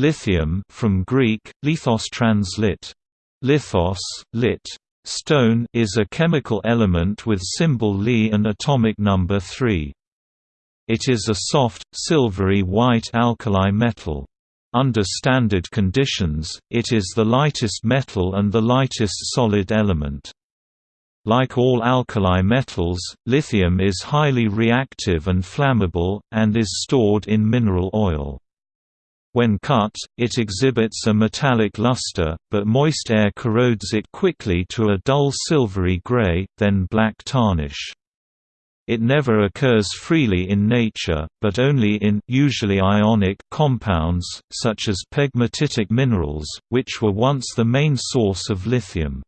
Lithium from Greek, lithos translit. Lithos, lit. Stone is a chemical element with symbol Li and atomic number 3. It is a soft, silvery white alkali metal. Under standard conditions, it is the lightest metal and the lightest solid element. Like all alkali metals, lithium is highly reactive and flammable, and is stored in mineral oil. When cut, it exhibits a metallic luster, but moist air corrodes it quickly to a dull silvery gray, then black tarnish. It never occurs freely in nature, but only in usually ionic compounds, such as pegmatitic minerals, which were once the main source of lithium.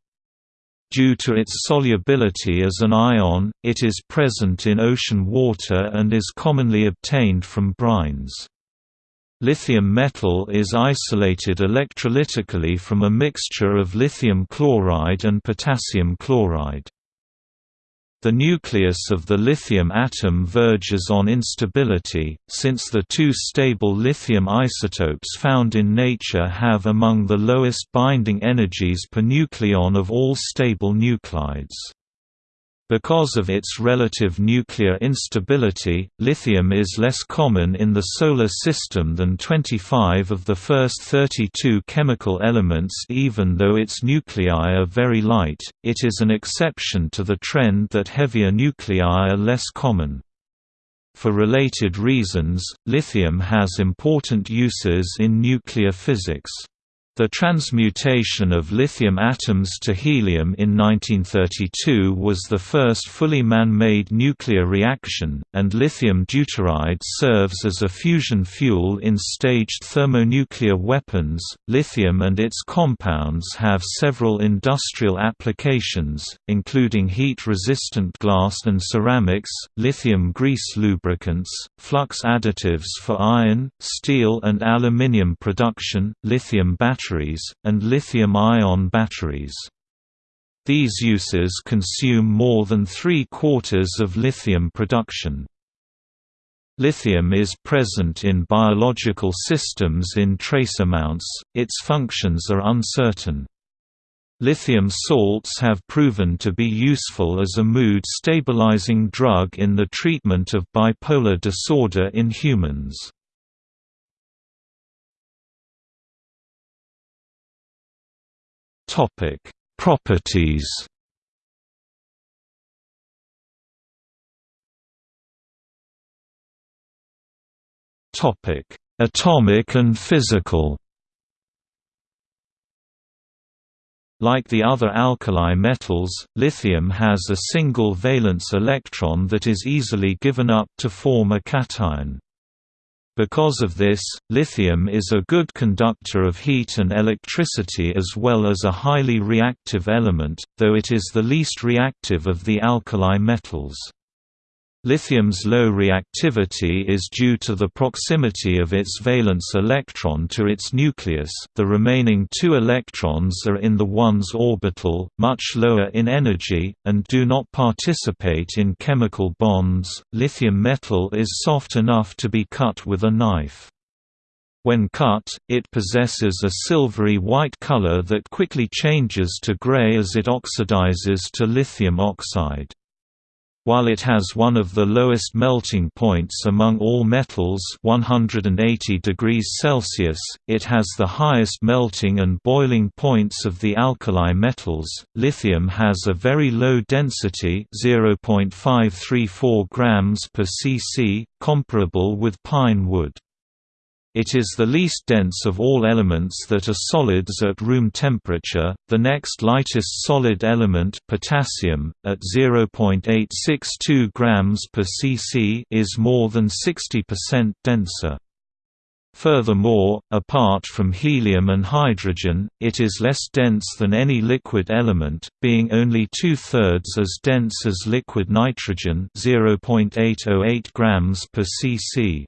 Due to its solubility as an ion, it is present in ocean water and is commonly obtained from brines. Lithium metal is isolated electrolytically from a mixture of lithium chloride and potassium chloride. The nucleus of the lithium atom verges on instability, since the two stable lithium isotopes found in nature have among the lowest binding energies per nucleon of all stable nuclides. Because of its relative nuclear instability, lithium is less common in the Solar System than 25 of the first 32 chemical elements even though its nuclei are very light, it is an exception to the trend that heavier nuclei are less common. For related reasons, lithium has important uses in nuclear physics. The transmutation of lithium atoms to helium in 1932 was the first fully man-made nuclear reaction, and lithium deuteride serves as a fusion fuel in staged thermonuclear weapons. Lithium and its compounds have several industrial applications, including heat-resistant glass and ceramics, lithium grease lubricants, flux additives for iron, steel and aluminium production, lithium batteries batteries, and lithium-ion batteries. These uses consume more than three-quarters of lithium production. Lithium is present in biological systems in trace amounts, its functions are uncertain. Lithium salts have proven to be useful as a mood-stabilizing drug in the treatment of bipolar disorder in humans. Topic: Properties. Topic: Atomic and physical. Like the other alkali metals, lithium has a single valence electron that is easily given up to form a cation. Because of this, lithium is a good conductor of heat and electricity as well as a highly reactive element, though it is the least reactive of the alkali metals. Lithium's low reactivity is due to the proximity of its valence electron to its nucleus. The remaining two electrons are in the 1s orbital, much lower in energy, and do not participate in chemical bonds. Lithium metal is soft enough to be cut with a knife. When cut, it possesses a silvery white color that quickly changes to gray as it oxidizes to lithium oxide. While it has one of the lowest melting points among all metals 180 degrees Celsius, it has the highest melting and boiling points of the alkali metals. Lithium has a very low density 0.534 grams per cc, comparable with pine wood. It is the least dense of all elements that are solids at room temperature. The next lightest solid element, potassium, at 0.862 grams per cc, is more than 60% denser. Furthermore, apart from helium and hydrogen, it is less dense than any liquid element, being only two-thirds as dense as liquid nitrogen 0.808 grams per cc.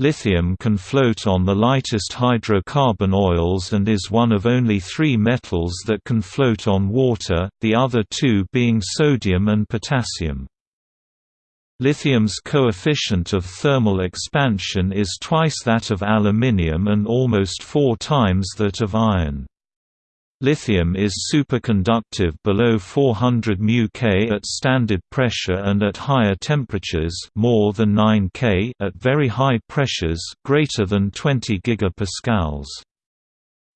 Lithium can float on the lightest hydrocarbon oils and is one of only three metals that can float on water, the other two being sodium and potassium. Lithium's coefficient of thermal expansion is twice that of aluminium and almost four times that of iron. Lithium is superconductive below 400 μK at standard pressure and at higher temperatures more than 9 K at very high pressures greater than 20 gigapascals.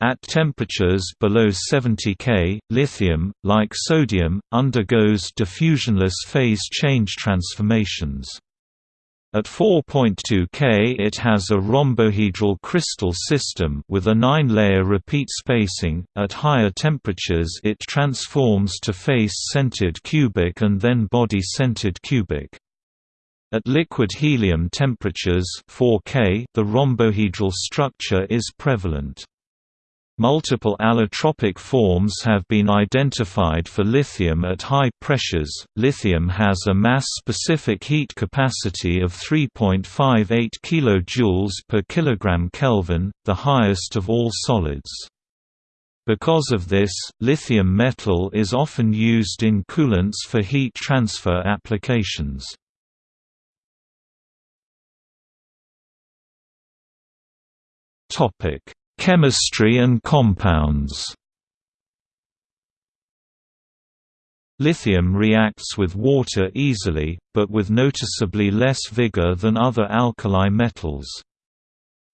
At temperatures below 70 K, lithium, like sodium, undergoes diffusionless phase change transformations. At 4.2 K it has a rhombohedral crystal system with a 9-layer repeat spacing. At higher temperatures it transforms to face-centered cubic and then body-centered cubic. At liquid helium temperatures 4 K, the rhombohedral structure is prevalent. Multiple allotropic forms have been identified for lithium at high pressures. Lithium has a mass-specific heat capacity of 3.58 kJ per kilogram Kelvin, the highest of all solids. Because of this, lithium metal is often used in coolants for heat transfer applications. Topic: Chemistry and compounds Lithium reacts with water easily, but with noticeably less vigor than other alkali metals.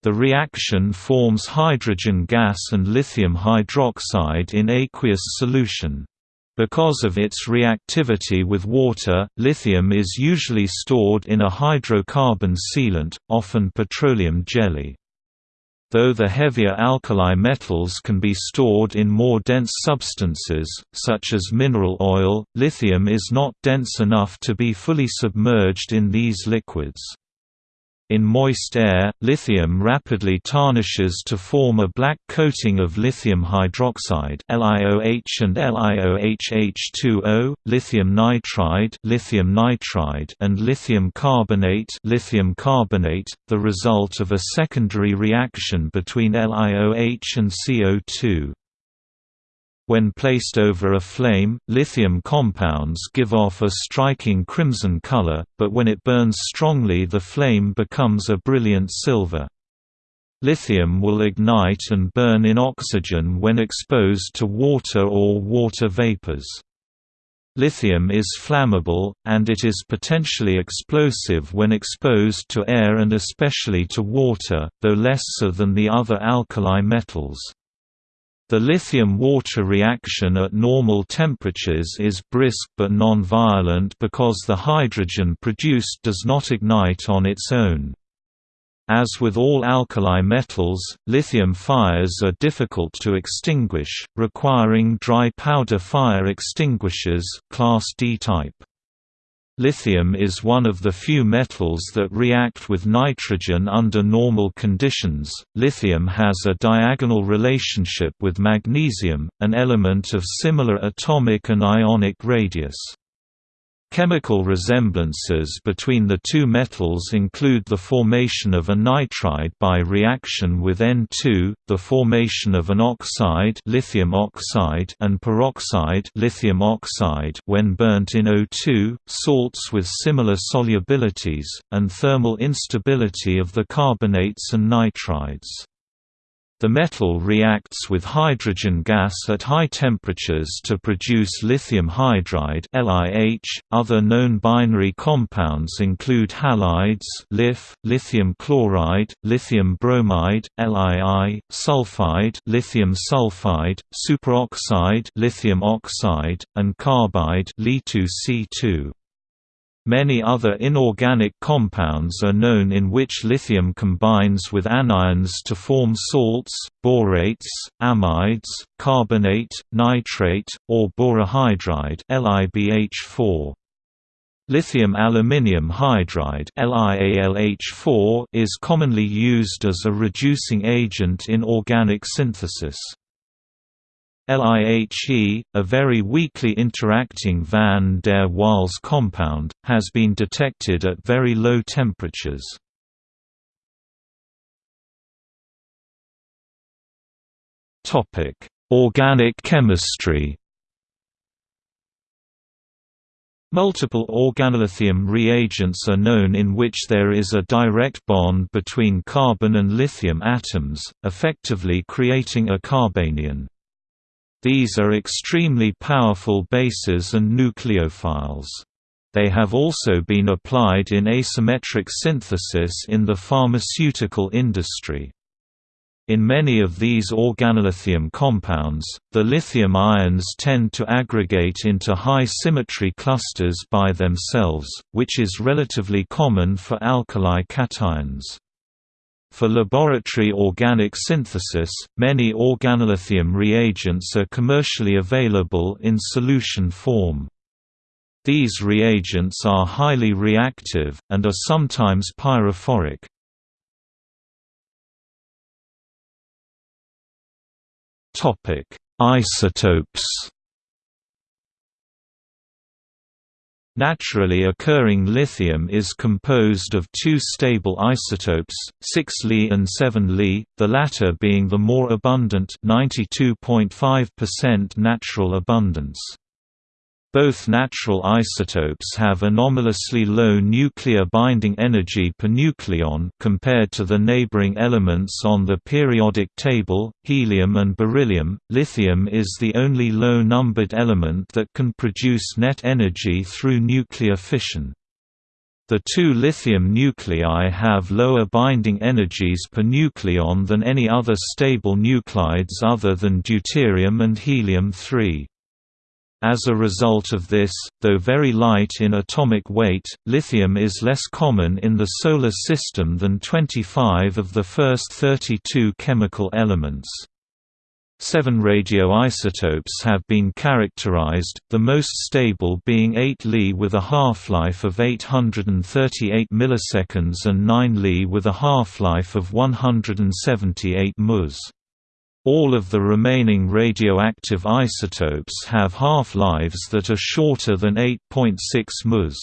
The reaction forms hydrogen gas and lithium hydroxide in aqueous solution. Because of its reactivity with water, lithium is usually stored in a hydrocarbon sealant, often petroleum jelly. Though the heavier alkali metals can be stored in more dense substances, such as mineral oil, lithium is not dense enough to be fully submerged in these liquids. In moist air, lithium rapidly tarnishes to form a black coating of lithium hydroxide LiOH and LiOHH2O, lithium nitride, lithium nitride and lithium carbonate, lithium carbonate, the result of a secondary reaction between LiOH and CO2. When placed over a flame, lithium compounds give off a striking crimson color, but when it burns strongly the flame becomes a brilliant silver. Lithium will ignite and burn in oxygen when exposed to water or water vapors. Lithium is flammable, and it is potentially explosive when exposed to air and especially to water, though less so than the other alkali metals. The lithium-water reaction at normal temperatures is brisk but non-violent because the hydrogen produced does not ignite on its own. As with all alkali metals, lithium fires are difficult to extinguish, requiring dry powder fire extinguishers class D type. Lithium is one of the few metals that react with nitrogen under normal conditions. Lithium has a diagonal relationship with magnesium, an element of similar atomic and ionic radius. Chemical resemblances between the two metals include the formation of a nitride by reaction with N2, the formation of an oxide, lithium oxide and peroxide, lithium oxide when burnt in O2, salts with similar solubilities, and thermal instability of the carbonates and nitrides. The metal reacts with hydrogen gas at high temperatures to produce lithium hydride (LiH). Other known binary compounds include halides (LiF), lithium chloride, lithium bromide (LiI), sulfide, lithium sulfide, superoxide, lithium oxide, and carbide (Li2C2). Many other inorganic compounds are known in which lithium combines with anions to form salts, borates, amides, carbonate, nitrate, or borohydride LiBH4. Lithium aluminium hydride LiAlH4 is commonly used as a reducing agent in organic synthesis. LIHE, a very weakly interacting van der Waals compound, has been detected at very low temperatures. Organic chemistry Multiple organolithium reagents are known in which there is a direct bond between carbon and lithium atoms, effectively creating a carbanion. These are extremely powerful bases and nucleophiles. They have also been applied in asymmetric synthesis in the pharmaceutical industry. In many of these organolithium compounds, the lithium ions tend to aggregate into high symmetry clusters by themselves, which is relatively common for alkali cations. For laboratory organic synthesis, many organolithium reagents are commercially available in solution form. These reagents are highly reactive, and are sometimes pyrophoric. Isotopes. Naturally occurring lithium is composed of two stable isotopes, 6 Li and 7 Li, the latter being the more abundant 92.5% natural abundance. Both natural isotopes have anomalously low nuclear binding energy per nucleon compared to the neighboring elements on the periodic table, helium and beryllium. Lithium is the only low-numbered element that can produce net energy through nuclear fission. The two lithium nuclei have lower binding energies per nucleon than any other stable nuclides other than deuterium and helium-3. As a result of this, though very light in atomic weight, lithium is less common in the Solar System than 25 of the first 32 chemical elements. Seven radioisotopes have been characterized, the most stable being 8 Li with a half-life of 838 milliseconds and 9 Li with a half-life of 178 ms. All of the remaining radioactive isotopes have half-lives that are shorter than 8.6 ms.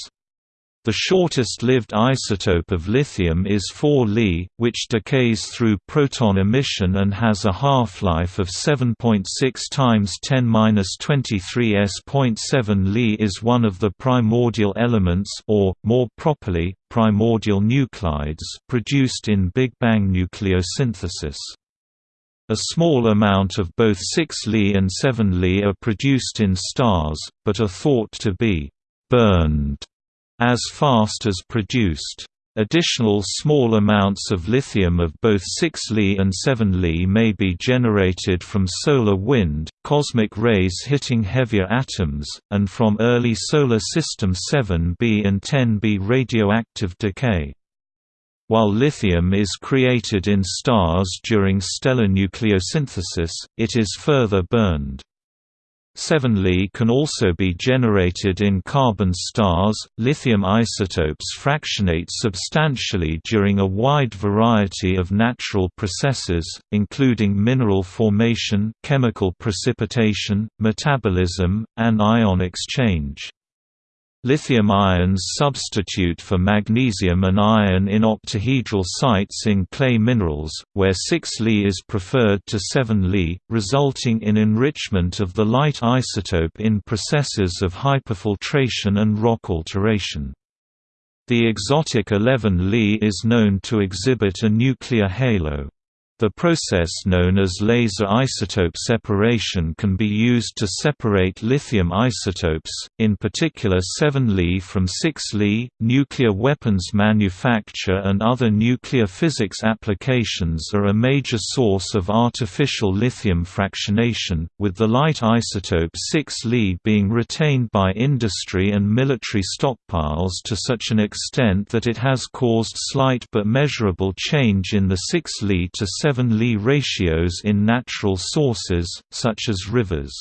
The shortest-lived isotope of lithium is 4 Li, which decays through proton emission and has a half-life of 7.6 times 10^-23 s.7 Li is one of the primordial elements or, more properly, primordial nuclides produced in Big Bang nucleosynthesis. A small amount of both 6 Li and 7 Li are produced in stars, but are thought to be «burned» as fast as produced. Additional small amounts of lithium of both 6 Li and 7 Li may be generated from solar wind, cosmic rays hitting heavier atoms, and from early Solar System 7b and 10b radioactive decay. While lithium is created in stars during stellar nucleosynthesis, it is further burned. 7 Li can also be generated in carbon stars. Lithium isotopes fractionate substantially during a wide variety of natural processes, including mineral formation, chemical precipitation, metabolism, and ion exchange. Lithium ions substitute for magnesium and iron in octahedral sites in clay minerals, where 6 Li is preferred to 7 Li, resulting in enrichment of the light isotope in processes of hyperfiltration and rock alteration. The exotic 11 Li is known to exhibit a nuclear halo. The process known as laser isotope separation can be used to separate lithium isotopes, in particular 7 Li from 6 Li. Nuclear weapons manufacture and other nuclear physics applications are a major source of artificial lithium fractionation, with the light isotope 6 Li being retained by industry and military stockpiles to such an extent that it has caused slight but measurable change in the 6 Li to 7 7 Li ratios in natural sources, such as rivers.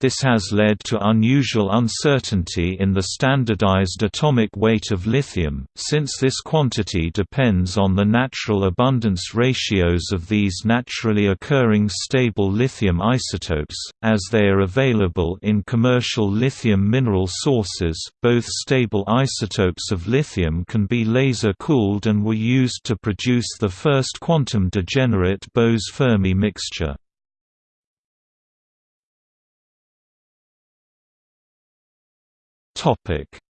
This has led to unusual uncertainty in the standardized atomic weight of lithium, since this quantity depends on the natural abundance ratios of these naturally occurring stable lithium isotopes, as they are available in commercial lithium mineral sources. Both stable isotopes of lithium can be laser cooled and were used to produce the first quantum degenerate Bose-Fermi mixture.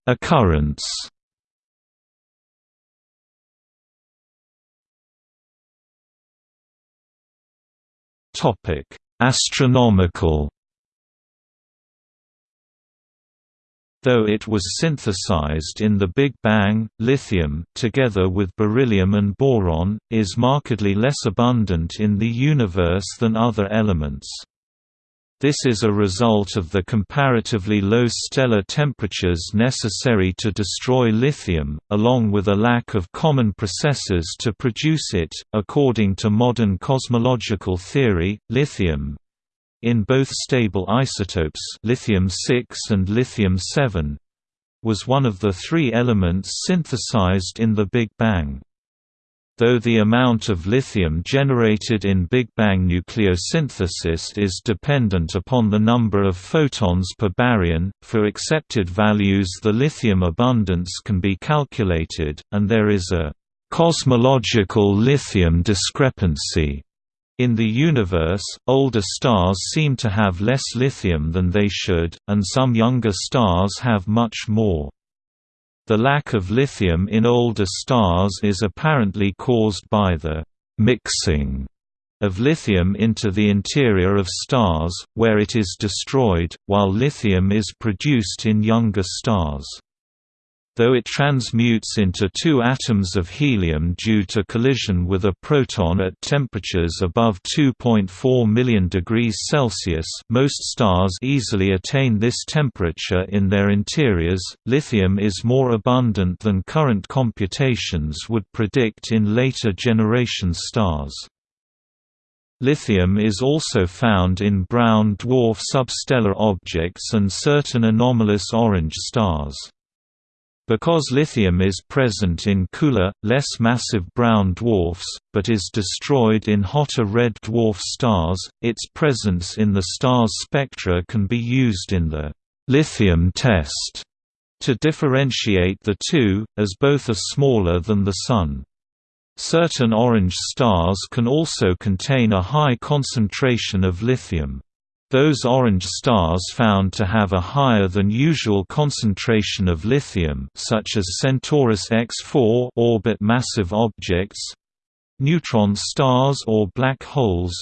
Occurrence Topic: Astronomical Though it was synthesized in the Big Bang, lithium, together with beryllium and boron, is markedly less abundant in the universe than other elements. This is a result of the comparatively low stellar temperatures necessary to destroy lithium, along with a lack of common processes to produce it. According to modern cosmological theory, lithium in both stable isotopes lithium-6 and lithium-7 was one of the three elements synthesized in the Big Bang. Though the amount of lithium generated in Big Bang nucleosynthesis is dependent upon the number of photons per baryon, for accepted values the lithium abundance can be calculated, and there is a «cosmological lithium discrepancy» In the universe, older stars seem to have less lithium than they should, and some younger stars have much more. The lack of lithium in older stars is apparently caused by the «mixing» of lithium into the interior of stars, where it is destroyed, while lithium is produced in younger stars though it transmutes into two atoms of helium due to collision with a proton at temperatures above 2.4 million degrees Celsius most stars easily attain this temperature in their interiors. Lithium is more abundant than current computations would predict in later generation stars. Lithium is also found in brown dwarf substellar objects and certain anomalous orange stars. Because lithium is present in cooler, less massive brown dwarfs, but is destroyed in hotter red dwarf stars, its presence in the star's spectra can be used in the lithium test to differentiate the two, as both are smaller than the Sun. Certain orange stars can also contain a high concentration of lithium. Those orange stars found to have a higher than usual concentration of lithium such as Centaurus X4 orbit massive objects neutron stars or black holes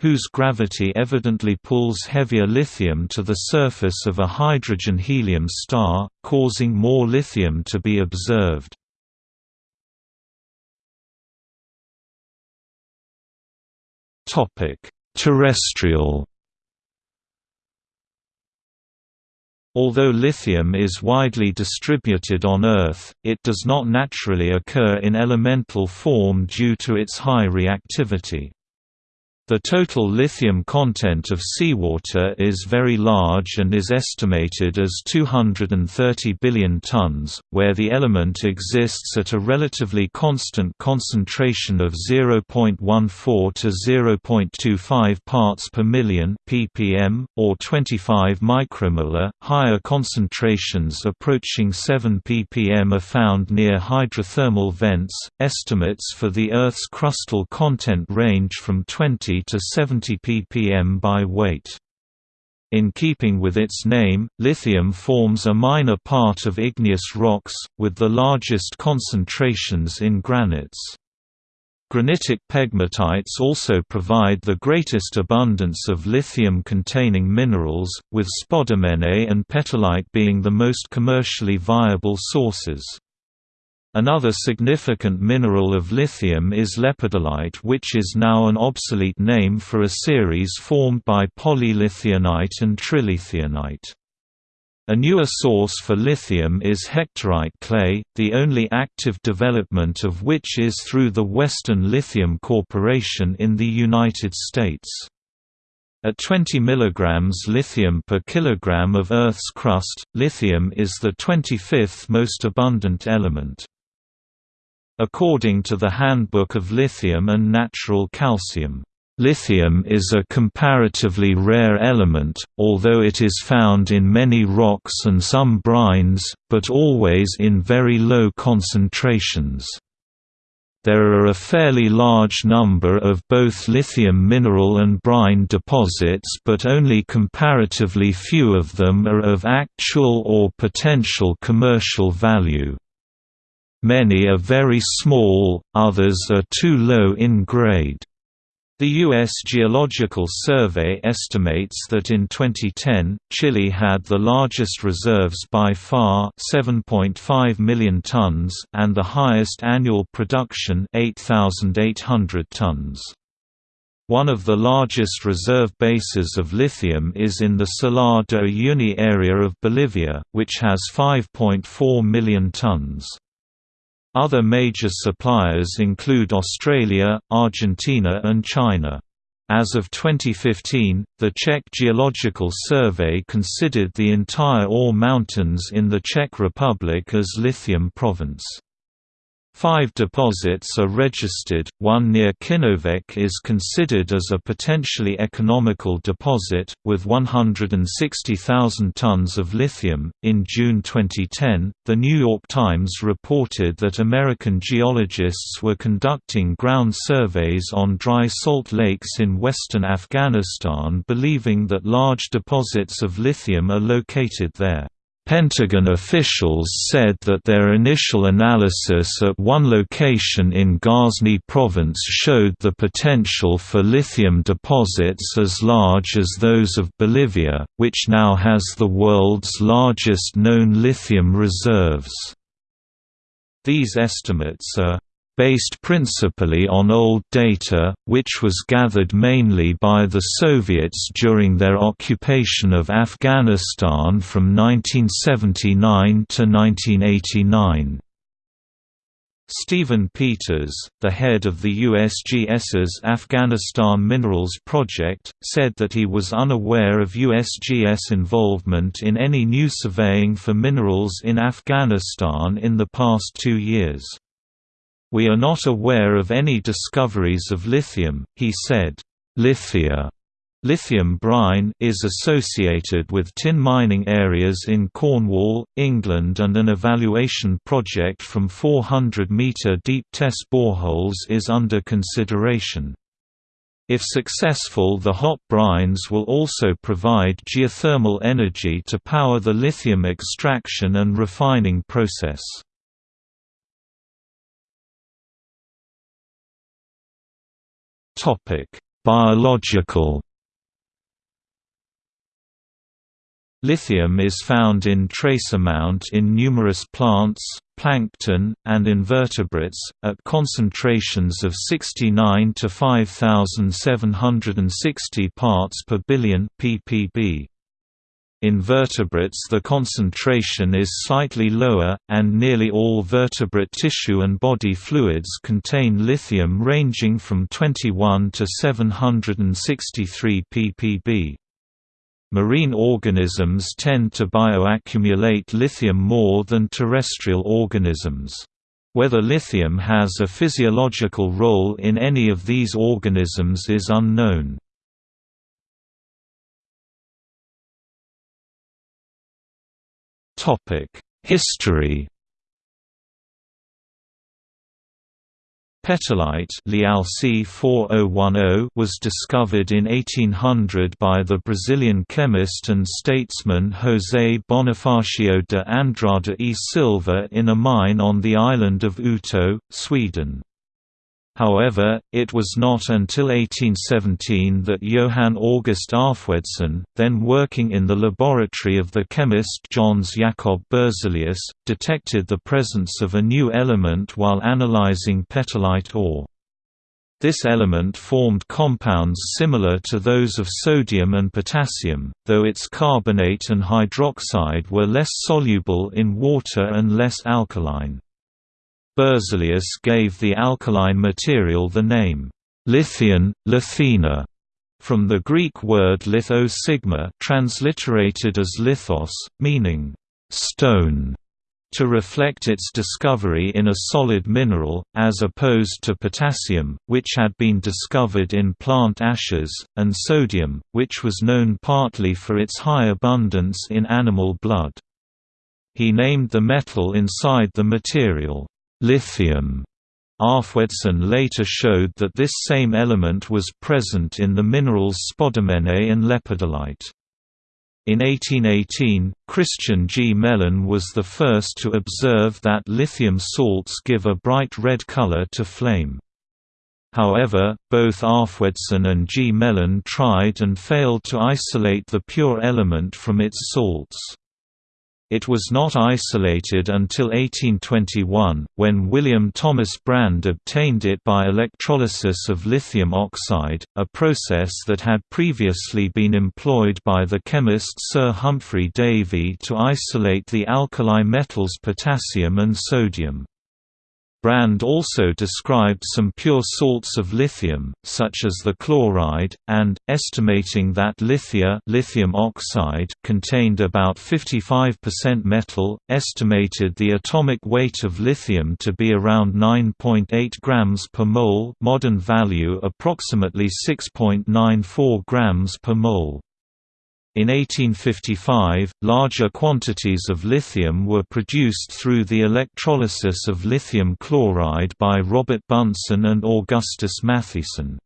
whose gravity evidently pulls heavier lithium to the surface of a hydrogen-helium star, causing more lithium to be observed. Terrestrial Although lithium is widely distributed on Earth, it does not naturally occur in elemental form due to its high reactivity. The total lithium content of seawater is very large and is estimated as 230 billion tons, where the element exists at a relatively constant concentration of 0.14 to 0.25 parts per million ppm, or 25 micromolar. Higher concentrations approaching 7 ppm are found near hydrothermal vents. Estimates for the Earth's crustal content range from 20 to 70 ppm by weight. In keeping with its name, lithium forms a minor part of igneous rocks, with the largest concentrations in granites. Granitic pegmatites also provide the greatest abundance of lithium-containing minerals, with spodumene and petalite being the most commercially viable sources. Another significant mineral of lithium is lepidolite which is now an obsolete name for a series formed by polylithionite and trilithionite. A newer source for lithium is hectorite clay, the only active development of which is through the Western Lithium Corporation in the United States. At 20 mg lithium per kilogram of Earth's crust, lithium is the 25th most abundant element. According to the Handbook of Lithium and Natural Calcium, Lithium is a comparatively rare element, although it is found in many rocks and some brines, but always in very low concentrations. There are a fairly large number of both lithium mineral and brine deposits but only comparatively few of them are of actual or potential commercial value. Many are very small, others are too low in grade. The U.S. Geological Survey estimates that in 2010, Chile had the largest reserves by far 7.5 million tons and the highest annual production 8,800 tons. One of the largest reserve bases of lithium is in the Salar de Uyuni area of Bolivia, which has 5.4 million tons. Other major suppliers include Australia, Argentina and China. As of 2015, the Czech Geological Survey considered the entire Ore Mountains in the Czech Republic as lithium province. Five deposits are registered, one near Kinovec is considered as a potentially economical deposit, with 160,000 tons of lithium. In June 2010, The New York Times reported that American geologists were conducting ground surveys on dry salt lakes in western Afghanistan believing that large deposits of lithium are located there. Pentagon officials said that their initial analysis at one location in Ghazni province showed the potential for lithium deposits as large as those of Bolivia, which now has the world's largest known lithium reserves. These estimates are based principally on old data, which was gathered mainly by the Soviets during their occupation of Afghanistan from 1979 to 1989. Stephen Peters, the head of the USGS's Afghanistan Minerals Project, said that he was unaware of USGS involvement in any new surveying for minerals in Afghanistan in the past two years. We are not aware of any discoveries of lithium, he said. Lithia Lithium brine is associated with tin mining areas in Cornwall, England and an evaluation project from 400-metre deep test boreholes is under consideration. If successful the hot brines will also provide geothermal energy to power the lithium extraction and refining process. Topic: Biological Lithium is found in trace amount in numerous plants, plankton, and invertebrates, at concentrations of 69 to 5760 parts per billion ppb. In vertebrates the concentration is slightly lower, and nearly all vertebrate tissue and body fluids contain lithium ranging from 21 to 763 ppb. Marine organisms tend to bioaccumulate lithium more than terrestrial organisms. Whether lithium has a physiological role in any of these organisms is unknown. History Petalite oh oh, was discovered in 1800 by the Brazilian chemist and statesman José Bonifacio de Andrada e Silva in a mine on the island of Uto, Sweden. However, it was not until 1817 that Johann August Arfwedson, then working in the laboratory of the chemist Jöns Jacob Berzelius, detected the presence of a new element while analyzing petalite ore. This element formed compounds similar to those of sodium and potassium, though its carbonate and hydroxide were less soluble in water and less alkaline. Berzelius gave the alkaline material the name lithion, lithena, from the Greek word litho sigma transliterated as lithos, meaning stone, to reflect its discovery in a solid mineral, as opposed to potassium, which had been discovered in plant ashes, and sodium, which was known partly for its high abundance in animal blood. He named the metal inside the material lithium, Arfwedson later showed that this same element was present in the minerals spodumene and lepidolite. In 1818, Christian Gmelin was the first to observe that lithium salts give a bright red color to flame. However, both Arfwedson and G. Mellon tried and failed to isolate the pure element from its salts. It was not isolated until 1821, when William Thomas Brande obtained it by electrolysis of lithium oxide, a process that had previously been employed by the chemist Sir Humphry Davy to isolate the alkali metals potassium and sodium. Brande also described some pure salts of lithium, such as the chloride, and, estimating that lithia lithium oxide contained about 55% metal, estimated the atomic weight of lithium to be around 9.8 grams per mole modern value approximately 6.94 grams per mole. In 1855, larger quantities of lithium were produced through the electrolysis of lithium chloride by Robert Bunsen and Augustus Matthiessen.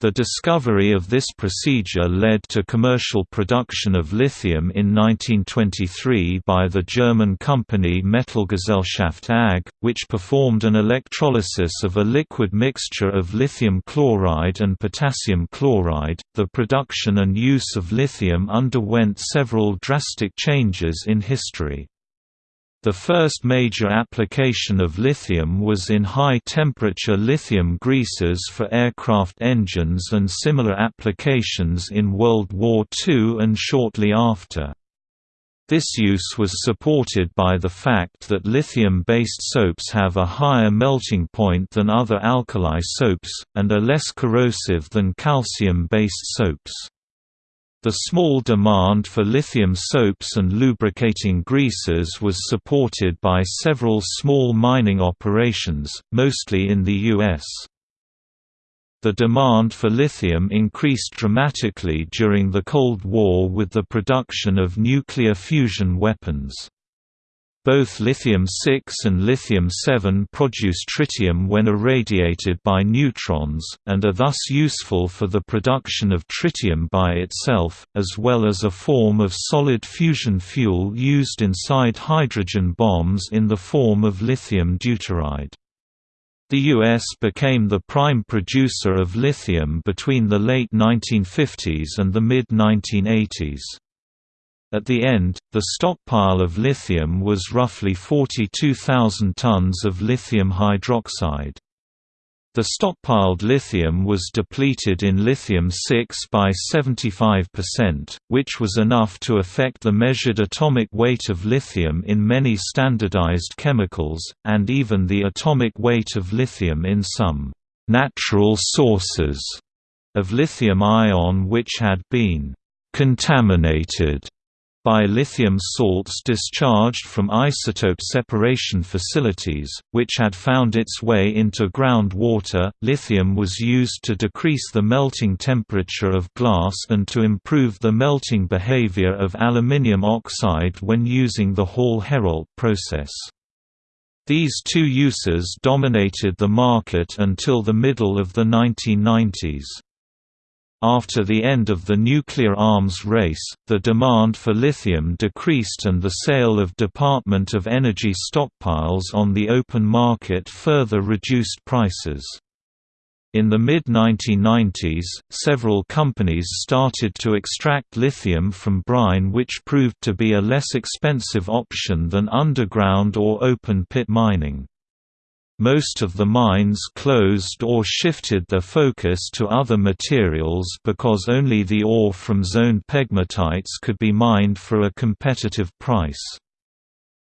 The discovery of this procedure led to commercial production of lithium in 1923 by the German company Metallgesellschaft AG, which performed an electrolysis of a liquid mixture of lithium chloride and potassium chloride. The production and use of lithium underwent several drastic changes in history. The first major application of lithium was in high-temperature lithium greases for aircraft engines and similar applications in World War II and shortly after. This use was supported by the fact that lithium-based soaps have a higher melting point than other alkali soaps, and are less corrosive than calcium-based soaps. The small demand for lithium soaps and lubricating greases was supported by several small mining operations, mostly in the U.S. The demand for lithium increased dramatically during the Cold War with the production of nuclear fusion weapons. Both lithium-6 and lithium-7 produce tritium when irradiated by neutrons, and are thus useful for the production of tritium by itself, as well as a form of solid fusion fuel used inside hydrogen bombs in the form of lithium deuteride. The U.S. became the prime producer of lithium between the late 1950s and the mid-1980s. At the end, the stockpile of lithium was roughly 42,000 tons of lithium hydroxide. The stockpiled lithium was depleted in lithium-6 by 75%, which was enough to affect the measured atomic weight of lithium in many standardized chemicals, and even the atomic weight of lithium in some «natural sources» of lithium ion which had been «contaminated» by lithium salts discharged from isotope separation facilities, which had found its way into groundwater. Lithium was used to decrease the melting temperature of glass and to improve the melting behavior of aluminium oxide when using the Hall-Héroult process. These two uses dominated the market until the middle of the 1990s. After the end of the nuclear arms race, the demand for lithium decreased and the sale of Department of Energy stockpiles on the open market further reduced prices. In the mid-1990s, several companies started to extract lithium from brine which proved to be a less expensive option than underground or open-pit mining. Most of the mines closed or shifted their focus to other materials because only the ore from zoned pegmatites could be mined for a competitive price.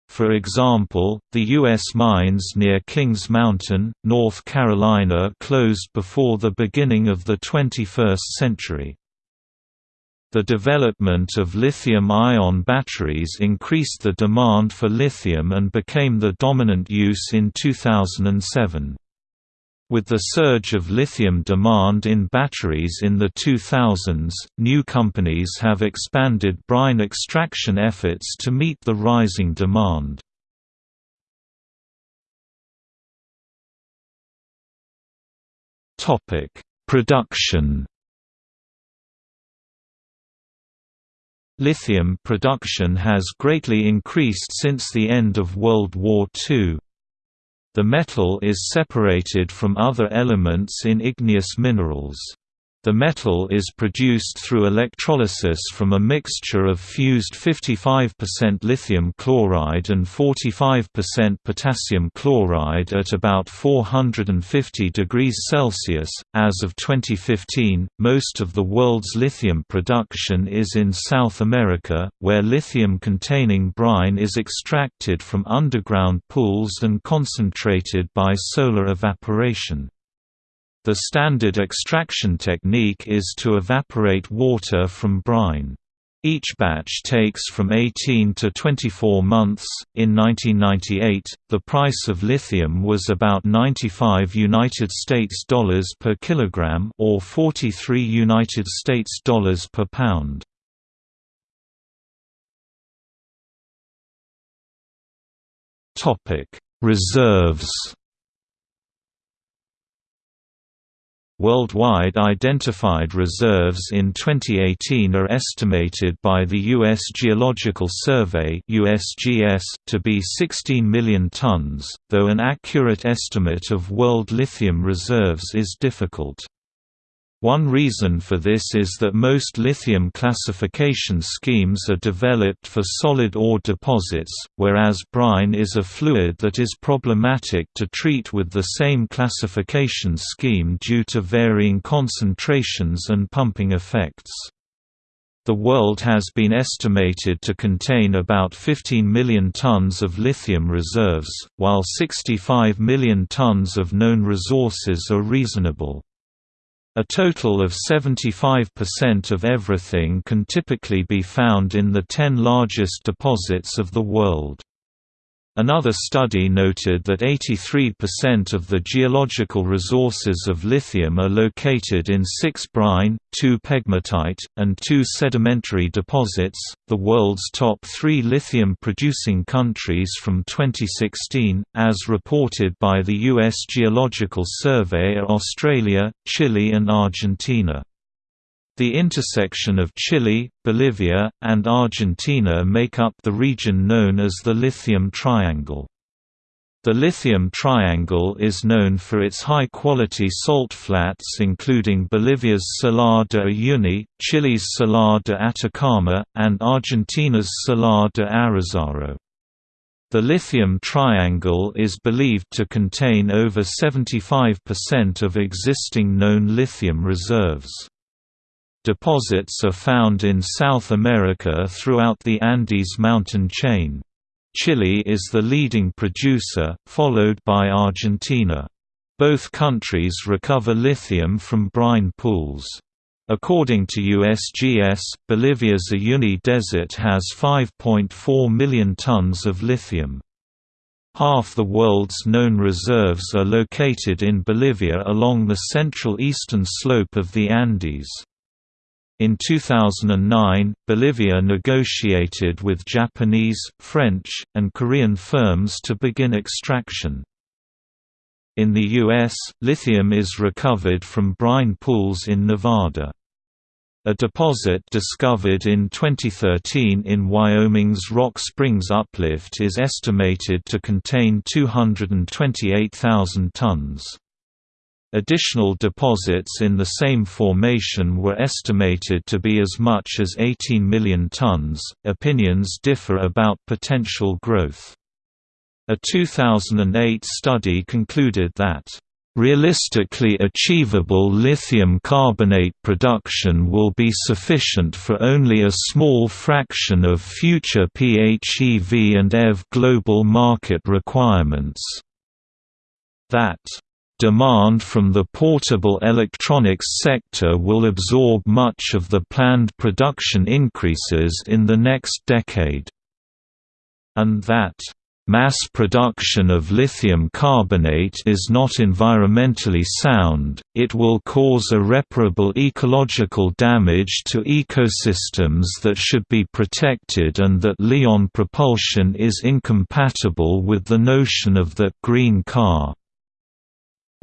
For example, the U.S. mines near Kings Mountain, North Carolina closed before the beginning of the 21st century. The development of lithium-ion batteries increased the demand for lithium and became the dominant use in 2007. With the surge of lithium demand in batteries in the 2000s, new companies have expanded brine extraction efforts to meet the rising demand. Production. Lithium production has greatly increased since the end of World War II. The metal is separated from other elements in igneous minerals. The metal is produced through electrolysis from a mixture of fused 55% lithium chloride and 45% potassium chloride at about 450 degrees Celsius. As of 2015, most of the world's lithium production is in South America, where lithium containing brine is extracted from underground pools and concentrated by solar evaporation. The standard extraction technique is to evaporate water from brine. Each batch takes from 18 to 24 months. In 1998, the price of lithium was about 95 United States dollars per kilogram or 43 United States dollars per pound. Topic: Reserves Worldwide identified reserves in 2018 are estimated by the U.S. Geological Survey USGS to be 16 million tons, though an accurate estimate of world lithium reserves is difficult. One reason for this is that most lithium classification schemes are developed for solid ore deposits, whereas brine is a fluid that is problematic to treat with the same classification scheme due to varying concentrations and pumping effects. The world has been estimated to contain about 15 million tons of lithium reserves, while 65 million tons of known resources are reasonable. A total of 75% of everything can typically be found in the 10 largest deposits of the world. Another study noted that 83% of the geological resources of lithium are located in six brine, two pegmatite, and two sedimentary deposits. The world's top three lithium producing countries from 2016, as reported by the U.S. Geological Survey, are Australia, Chile, and Argentina. The intersection of Chile, Bolivia, and Argentina make up the region known as the Lithium Triangle. The Lithium Triangle is known for its high-quality salt flats including Bolivia's Salar de Uyuni, Chile's Salar de Atacama, and Argentina's Salar de Arizaro. The Lithium Triangle is believed to contain over 75% of existing known lithium reserves. Deposits are found in South America throughout the Andes mountain chain. Chile is the leading producer, followed by Argentina. Both countries recover lithium from brine pools. According to USGS, Bolivia's Uyuni Desert has 5.4 million tons of lithium. Half the world's known reserves are located in Bolivia along the central eastern slope of the Andes. In 2009, Bolivia negotiated with Japanese, French, and Korean firms to begin extraction. In the U.S., lithium is recovered from brine pools in Nevada. A deposit discovered in 2013 in Wyoming's Rock Springs Uplift is estimated to contain 228,000 tons. Additional deposits in the same formation were estimated to be as much as 18 million tons. Opinions differ about potential growth. A 2008 study concluded that Realistically achievable lithium carbonate production will be sufficient for only a small fraction of future PHEV and EV global market requirements. That Demand from the portable electronics sector will absorb much of the planned production increases in the next decade. And that Mass production of lithium carbonate is not environmentally sound, it will cause irreparable ecological damage to ecosystems that should be protected and that Li-ion propulsion is incompatible with the notion of that green car.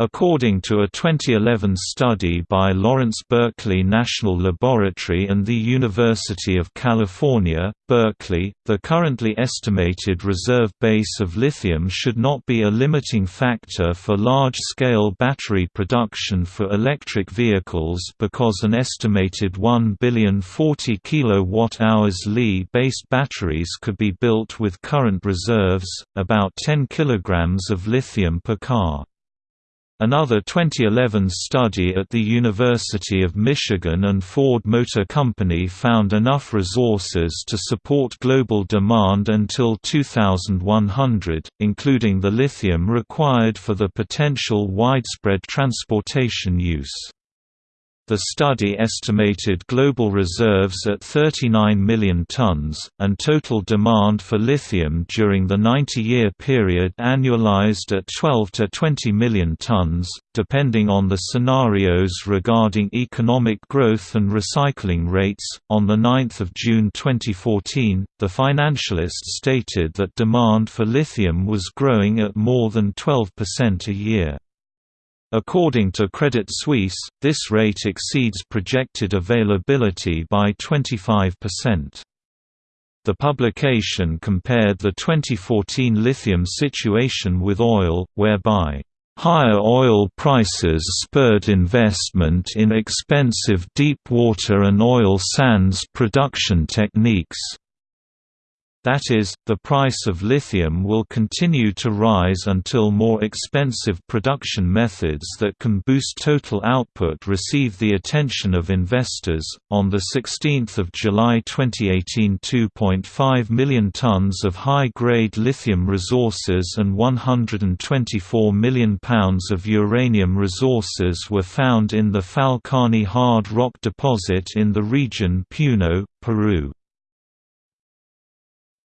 According to a 2011 study by Lawrence Berkeley National Laboratory and the University of California, Berkeley, the currently estimated reserve base of lithium should not be a limiting factor for large-scale battery production for electric vehicles because an estimated 1 billion 40 kWh Li-based batteries could be built with current reserves, about 10 kg of lithium per car. Another 2011 study at the University of Michigan and Ford Motor Company found enough resources to support global demand until 2100, including the lithium required for the potential widespread transportation use. The study estimated global reserves at 39 million tons, and total demand for lithium during the 90-year period annualized at 12 to 20 million tons, depending on the scenarios regarding economic growth and recycling rates. On the 9th of June 2014, the Financialist stated that demand for lithium was growing at more than 12% a year. According to Credit Suisse, this rate exceeds projected availability by 25%. The publication compared the 2014 lithium situation with oil, whereby Higher oil prices spurred investment in expensive deep water and oil sands production techniques. That is, the price of lithium will continue to rise until more expensive production methods that can boost total output receive the attention of investors. On the 16th of July 2018, 2.5 million tons of high-grade lithium resources and 124 million pounds of uranium resources were found in the Falchani hard rock deposit in the region Puno, Peru.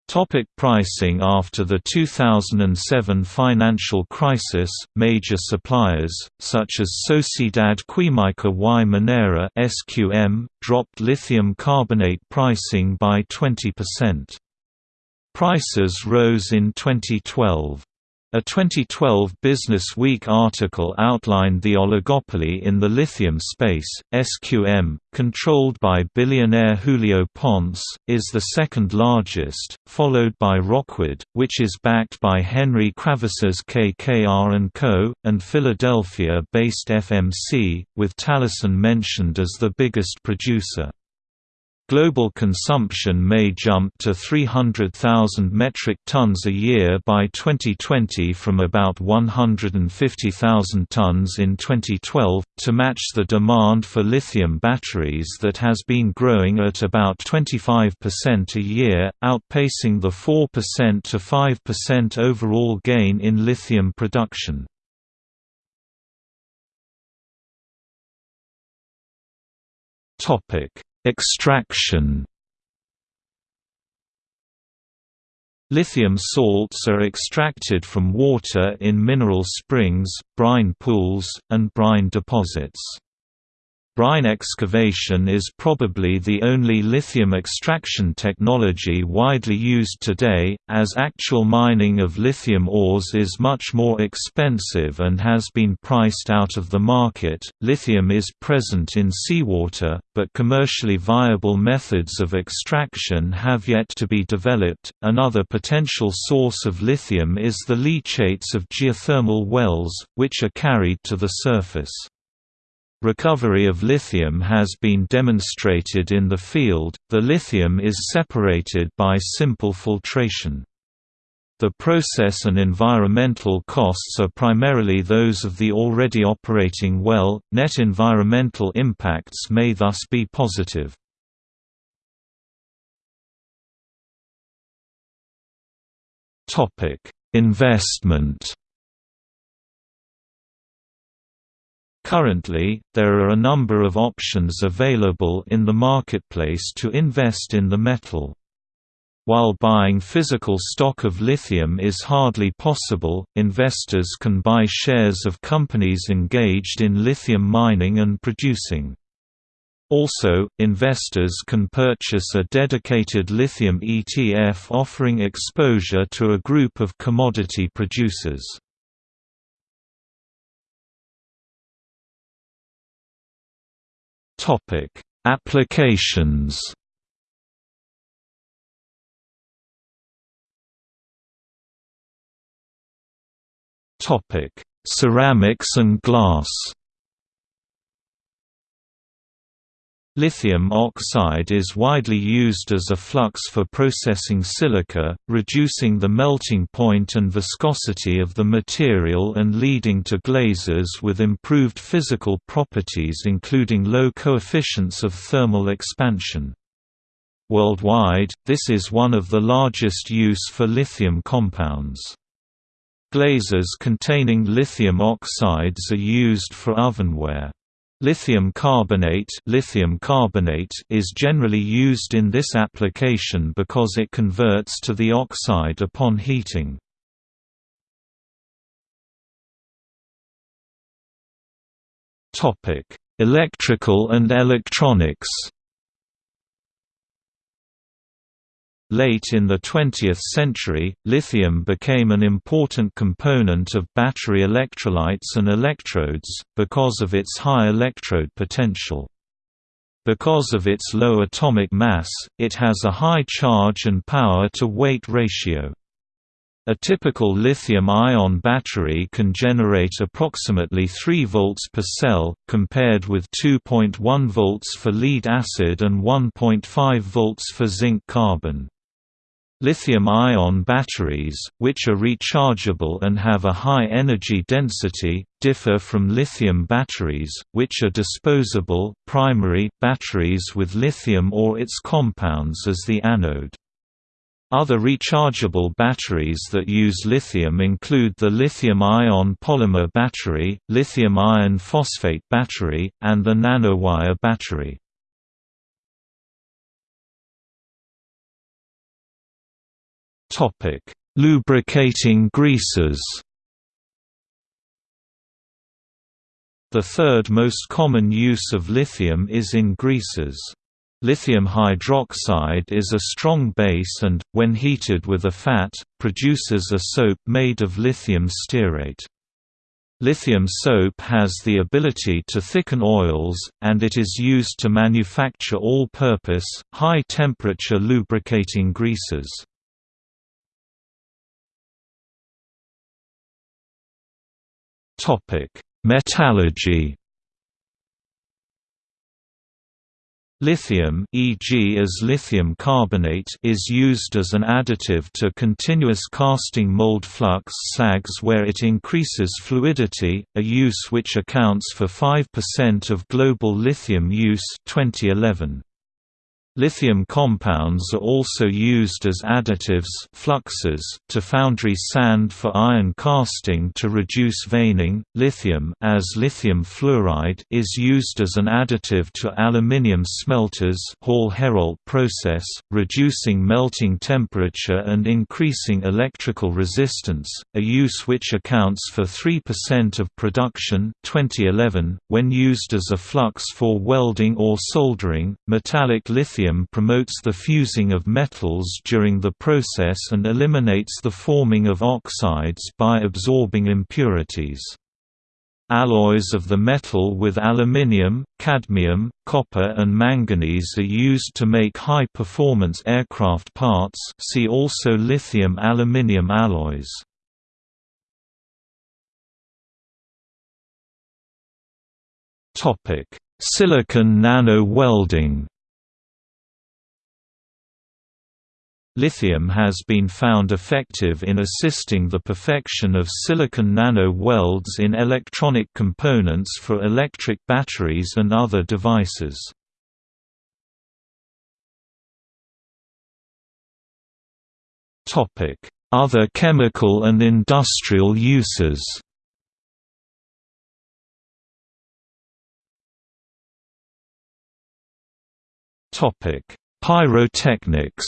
Topic pricing After the 2007 financial crisis, major suppliers, such as Sociedad Química y Minera (SQM), dropped lithium carbonate pricing by 20%. Prices rose in 2012. A 2012 Business Week article outlined the oligopoly in the lithium space. SQM, controlled by billionaire Julio Ponce, is the second largest, followed by Rockwood, which is backed by Henry Kravis's KKR & Co., and Philadelphia-based FMC, with Talison mentioned as the biggest producer. Global consumption may jump to 300,000 metric tons a year by 2020 from about 150,000 tons in 2012, to match the demand for lithium batteries that has been growing at about 25% a year, outpacing the 4% to 5% overall gain in lithium production. Topic Extraction Lithium salts are extracted from water in mineral springs, brine pools, and brine deposits. Brine excavation is probably the only lithium extraction technology widely used today, as actual mining of lithium ores is much more expensive and has been priced out of the market. Lithium is present in seawater, but commercially viable methods of extraction have yet to be developed. Another potential source of lithium is the leachates of geothermal wells, which are carried to the surface. Recovery of lithium has been demonstrated in the field, the lithium is separated by simple filtration. The process and environmental costs are primarily those of the already operating well, net environmental impacts may thus be positive. Investment Currently, there are a number of options available in the marketplace to invest in the metal. While buying physical stock of lithium is hardly possible, investors can buy shares of companies engaged in lithium mining and producing. Also, investors can purchase a dedicated lithium ETF offering exposure to a group of commodity producers. Topic: Applications. Topic: Ceramics and glass. Lithium oxide is widely used as a flux for processing silica, reducing the melting point and viscosity of the material and leading to glazes with improved physical properties including low coefficients of thermal expansion. Worldwide, this is one of the largest use for lithium compounds. Glazes containing lithium oxides are used for ovenware. Lithium carbonate, lithium carbonate is generally used in this application because it converts to the oxide upon heating. Topic: Electrical and electronics. Late in the 20th century, lithium became an important component of battery electrolytes and electrodes, because of its high electrode potential. Because of its low atomic mass, it has a high charge and power-to-weight ratio. A typical lithium-ion battery can generate approximately 3 volts per cell, compared with 2.1 volts for lead acid and 1.5 volts for zinc carbon. Lithium-ion batteries, which are rechargeable and have a high energy density, differ from lithium batteries, which are disposable primary batteries with lithium or its compounds as the anode. Other rechargeable batteries that use lithium include the lithium-ion polymer battery, lithium iron phosphate battery, and the nanowire battery. Topic: Lubricating greases. The third most common use of lithium is in greases. Lithium hydroxide is a strong base and, when heated with a fat, produces a soap made of lithium stearate. Lithium soap has the ability to thicken oils, and it is used to manufacture all-purpose, high-temperature lubricating greases. Topic: Metallurgy. Lithium e.g. as lithium carbonate is used as an additive to continuous casting mold flux slags where it increases fluidity, a use which accounts for 5% of global lithium use 2011. Lithium compounds are also used as additives fluxes to foundry sand for iron casting to reduce veining. Lithium as lithium fluoride is used as an additive to aluminium smelters Hall-Héroult process, reducing melting temperature and increasing electrical resistance, a use which accounts for 3% of production 2011 when used as a flux for welding or soldering. Metallic lithium lithium promotes the fusing of metals during the process and eliminates the forming of oxides by absorbing impurities. Alloys of the metal with aluminium, cadmium, copper and manganese are used to make high-performance aircraft parts see also lithium-aluminium alloys. Silicon nano-welding Lithium has been found effective in assisting the perfection of silicon nano-welds in electronic components for electric batteries and other devices. Other chemical and industrial uses Pyrotechnics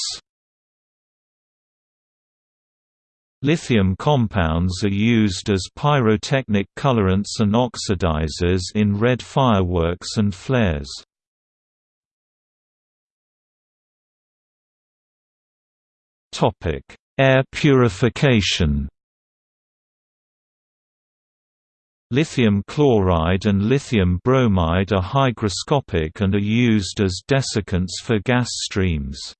Lithium compounds are used as pyrotechnic colorants and oxidizers in red fireworks and flares. Air purification Lithium chloride and lithium bromide are hygroscopic and are used as desiccants for gas streams.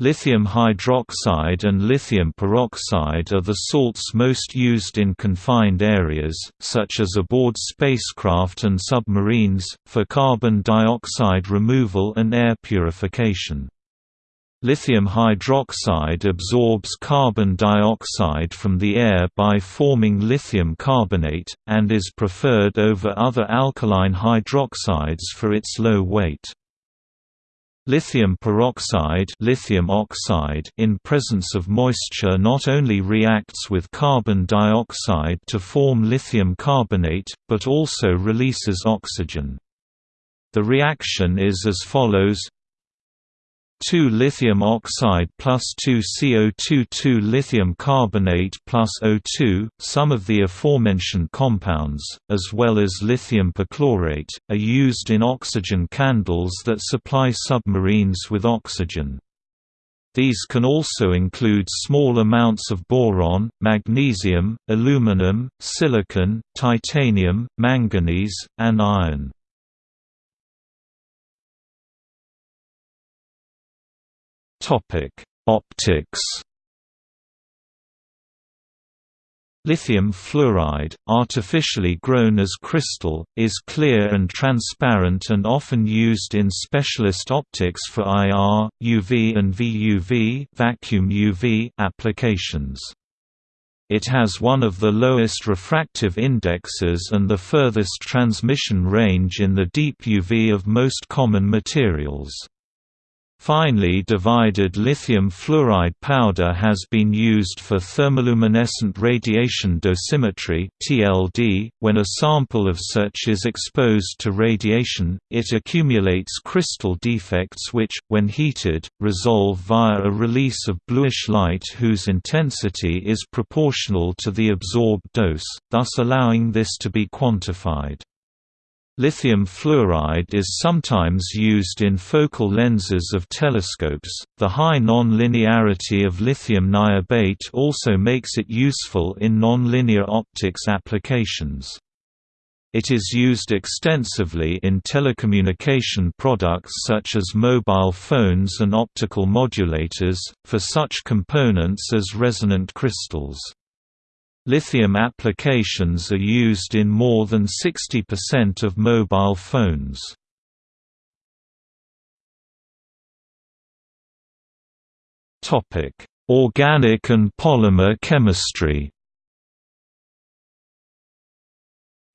Lithium hydroxide and lithium peroxide are the salts most used in confined areas, such as aboard spacecraft and submarines, for carbon dioxide removal and air purification. Lithium hydroxide absorbs carbon dioxide from the air by forming lithium carbonate, and is preferred over other alkaline hydroxides for its low weight. Lithium peroxide lithium oxide in presence of moisture not only reacts with carbon dioxide to form lithium carbonate, but also releases oxygen. The reaction is as follows 2 lithium oxide plus 2 CO2 2 lithium carbonate plus O2. Some of the aforementioned compounds, as well as lithium perchlorate, are used in oxygen candles that supply submarines with oxygen. These can also include small amounts of boron, magnesium, aluminum, silicon, titanium, manganese, and iron. Topic: Optics. Lithium fluoride, artificially grown as crystal, is clear and transparent and often used in specialist optics for IR, UV and VUV vacuum UV applications. It has one of the lowest refractive indexes and the furthest transmission range in the deep UV of most common materials. Finely divided lithium fluoride powder has been used for thermoluminescent radiation dosimetry (TLD). When a sample of such is exposed to radiation, it accumulates crystal defects which, when heated, resolve via a release of bluish light whose intensity is proportional to the absorbed dose, thus allowing this to be quantified. Lithium fluoride is sometimes used in focal lenses of telescopes. The high non-linearity of lithium niobate also makes it useful in nonlinear optics applications. It is used extensively in telecommunication products such as mobile phones and optical modulators, for such components as resonant crystals. Lithium applications are used in more than 60% of mobile phones. Topic: Organic and polymer chemistry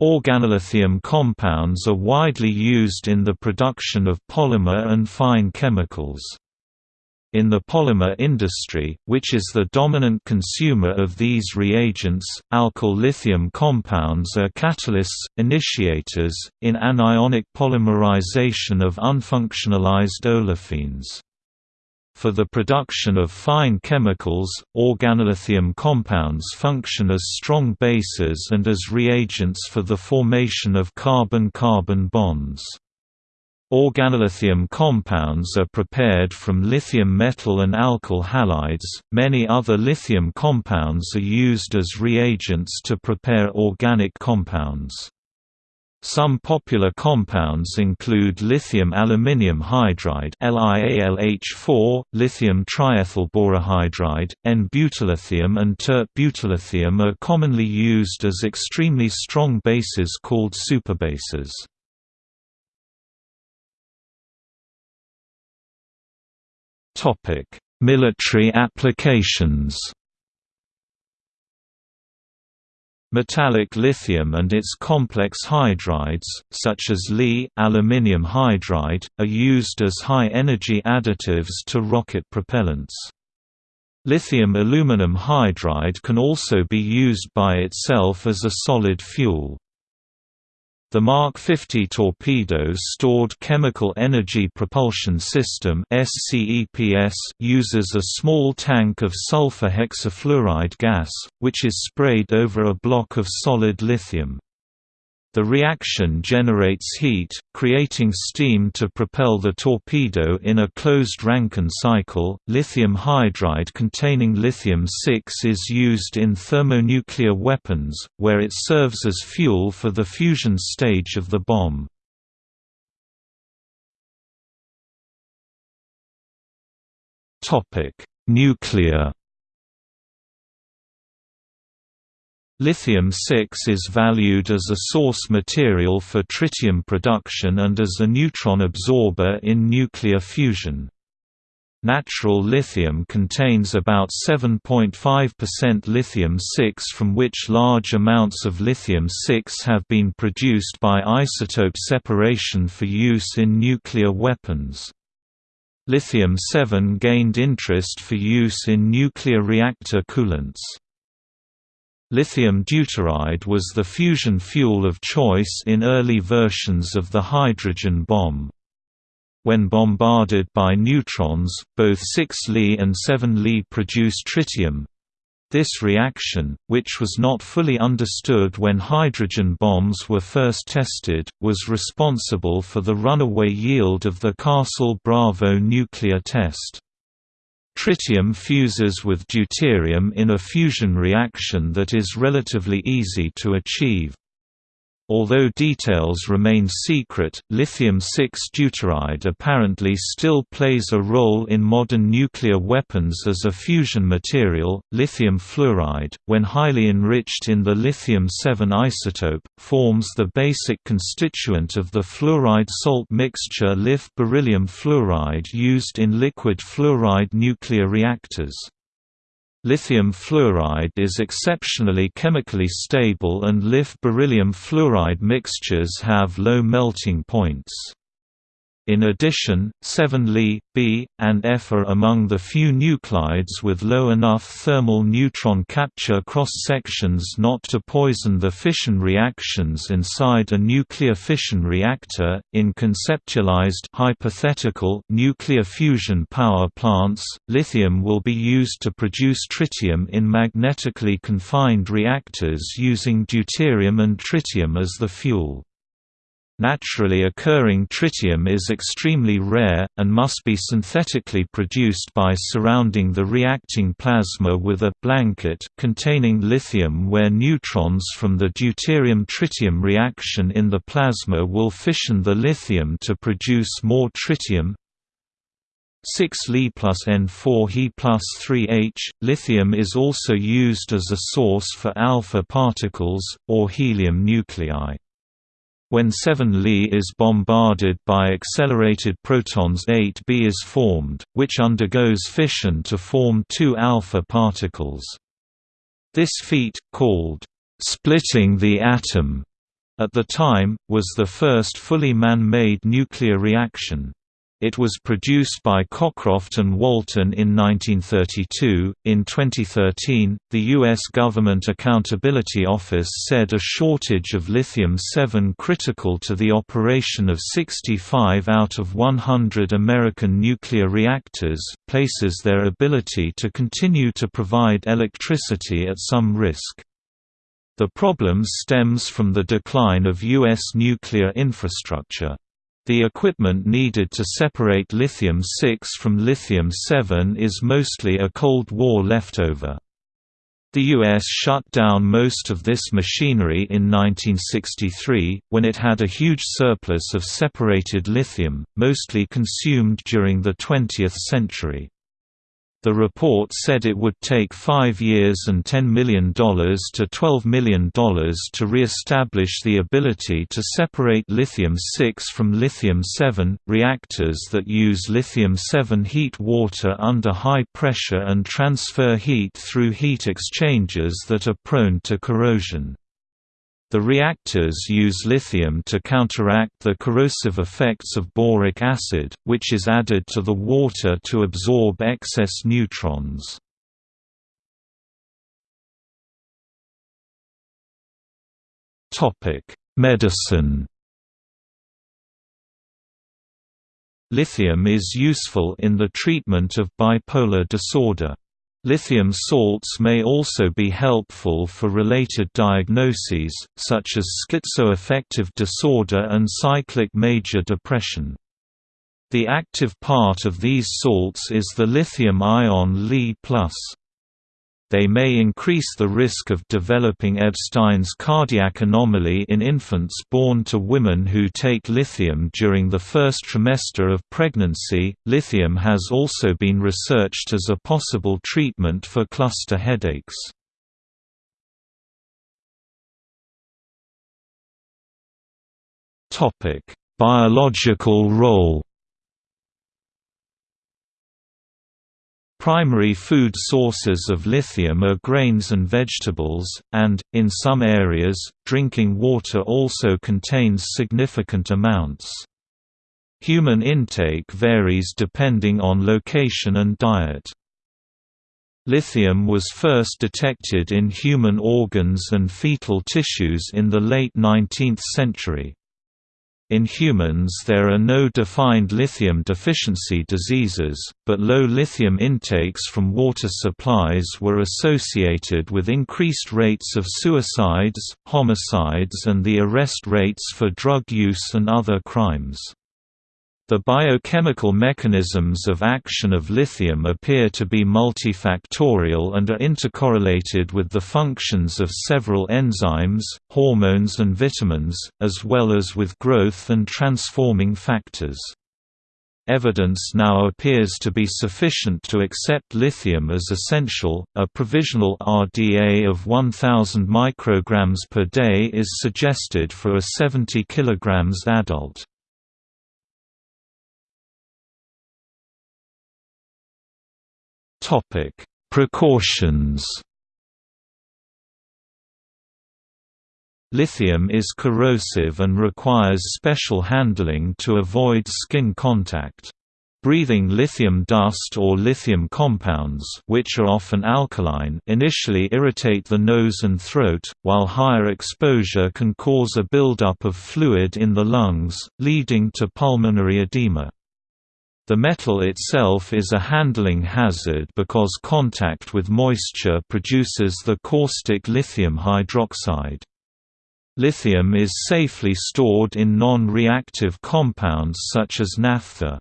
Organolithium compounds are widely used in the production of polymer and fine chemicals. In the polymer industry, which is the dominant consumer of these reagents, alkyl lithium compounds are catalysts, initiators, in anionic polymerization of unfunctionalized olefins. For the production of fine chemicals, organolithium compounds function as strong bases and as reagents for the formation of carbon-carbon bonds. Organolithium compounds are prepared from lithium metal and alkyl halides. Many other lithium compounds are used as reagents to prepare organic compounds. Some popular compounds include lithium aluminium hydride LiAlH4, lithium triethylborohydride, N-butyllithium and tert-butyllithium are commonly used as extremely strong bases called superbases. Topic: Military applications. Metallic lithium and its complex hydrides, such as Li aluminium hydride, are used as high-energy additives to rocket propellants. Lithium aluminum hydride can also be used by itself as a solid fuel. The Mark 50 torpedo's Stored Chemical Energy Propulsion System uses a small tank of sulfur hexafluoride gas, which is sprayed over a block of solid lithium. The reaction generates heat, creating steam to propel the torpedo in a closed Rankine cycle. Lithium hydride containing lithium-6 is used in thermonuclear weapons, where it serves as fuel for the fusion stage of the bomb. Topic: Nuclear Lithium-6 is valued as a source material for tritium production and as a neutron absorber in nuclear fusion. Natural lithium contains about 7.5% lithium-6 from which large amounts of lithium-6 have been produced by isotope separation for use in nuclear weapons. Lithium-7 gained interest for use in nuclear reactor coolants. Lithium deuteride was the fusion fuel of choice in early versions of the hydrogen bomb. When bombarded by neutrons, both 6 Li and 7 Li produce tritium. This reaction, which was not fully understood when hydrogen bombs were first tested, was responsible for the runaway yield of the Castle Bravo nuclear test. Tritium fuses with deuterium in a fusion reaction that is relatively easy to achieve. Although details remain secret, lithium-6 deuteride apparently still plays a role in modern nuclear weapons as a fusion material. Lithium fluoride, when highly enriched in the lithium-7 isotope, forms the basic constituent of the fluoride salt mixture LiF beryllium fluoride used in liquid fluoride nuclear reactors. Lithium fluoride is exceptionally chemically stable and LiF beryllium fluoride mixtures have low melting points. In addition, 7Li, B, and F are among the few nuclides with low enough thermal neutron capture cross-sections not to poison the fission reactions inside a nuclear fission reactor. In conceptualized hypothetical nuclear fusion power plants, lithium will be used to produce tritium in magnetically confined reactors using deuterium and tritium as the fuel. Naturally occurring tritium is extremely rare, and must be synthetically produced by surrounding the reacting plasma with a blanket containing lithium where neutrons from the deuterium-tritium reaction in the plasma will fission the lithium to produce more tritium, 6 Li plus N4 He plus 3H. Lithium is also used as a source for alpha particles, or helium nuclei. When 7 Li is bombarded by accelerated protons 8b is formed, which undergoes fission to form two alpha particles. This feat, called splitting the atom, at the time, was the first fully man-made nuclear reaction. It was produced by Cockcroft and Walton in 1932. In 2013, the U.S. Government Accountability Office said a shortage of lithium 7 critical to the operation of 65 out of 100 American nuclear reactors places their ability to continue to provide electricity at some risk. The problem stems from the decline of U.S. nuclear infrastructure. The equipment needed to separate lithium-6 from lithium-7 is mostly a Cold War leftover. The U.S. shut down most of this machinery in 1963, when it had a huge surplus of separated lithium, mostly consumed during the 20th century. The report said it would take five years and $10 million to $12 million to re-establish the ability to separate lithium-6 from lithium-7. Reactors that use lithium-7 heat water under high pressure and transfer heat through heat exchangers that are prone to corrosion. The reactors use lithium to counteract the corrosive effects of boric acid, which is added to the water to absorb excess neutrons. Medicine Lithium is useful in the treatment of bipolar disorder. Lithium salts may also be helpful for related diagnoses, such as schizoaffective disorder and cyclic major depression. The active part of these salts is the lithium ion Li+. They may increase the risk of developing Ebstein's cardiac anomaly in infants born to women who take lithium during the first trimester of pregnancy. Lithium has also been researched as a possible treatment for cluster headaches. Topic: Biological role Primary food sources of lithium are grains and vegetables, and, in some areas, drinking water also contains significant amounts. Human intake varies depending on location and diet. Lithium was first detected in human organs and fetal tissues in the late 19th century. In humans there are no defined lithium deficiency diseases, but low lithium intakes from water supplies were associated with increased rates of suicides, homicides and the arrest rates for drug use and other crimes. The biochemical mechanisms of action of lithium appear to be multifactorial and are intercorrelated with the functions of several enzymes, hormones and vitamins, as well as with growth and transforming factors. Evidence now appears to be sufficient to accept lithium as essential. A provisional RDA of 1000 micrograms per day is suggested for a 70 kilograms adult. Topic: Precautions. Lithium is corrosive and requires special handling to avoid skin contact. Breathing lithium dust or lithium compounds which are often alkaline initially irritate the nose and throat, while higher exposure can cause a buildup of fluid in the lungs, leading to pulmonary edema. The metal itself is a handling hazard because contact with moisture produces the caustic lithium hydroxide. Lithium is safely stored in non-reactive compounds such as naphtha.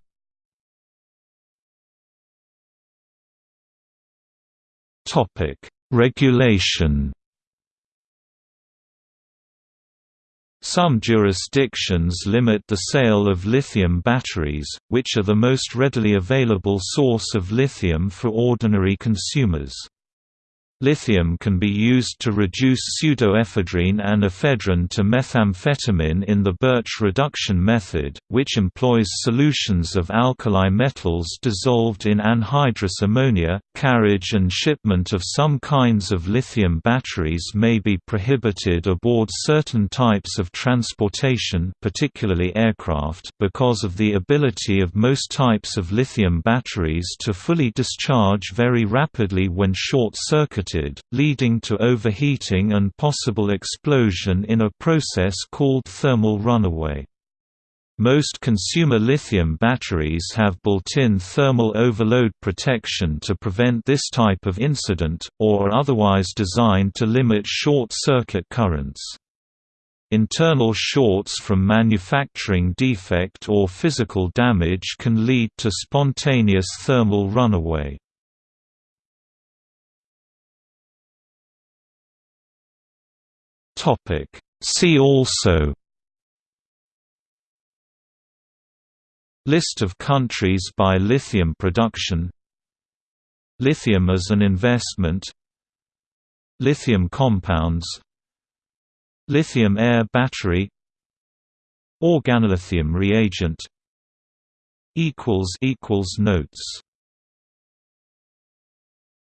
Regulation Some jurisdictions limit the sale of lithium batteries, which are the most readily available source of lithium for ordinary consumers. Lithium can be used to reduce pseudoephedrine and ephedrine to methamphetamine in the Birch reduction method, which employs solutions of alkali metals dissolved in anhydrous ammonia. Carriage and shipment of some kinds of lithium batteries may be prohibited aboard certain types of transportation, particularly aircraft, because of the ability of most types of lithium batteries to fully discharge very rapidly when short-circuited leading to overheating and possible explosion in a process called thermal runaway. Most consumer lithium batteries have built-in thermal overload protection to prevent this type of incident, or are otherwise designed to limit short-circuit currents. Internal shorts from manufacturing defect or physical damage can lead to spontaneous thermal runaway. Topic. See also List of countries by lithium production Lithium as an investment Lithium compounds Lithium air battery Organolithium reagent Notes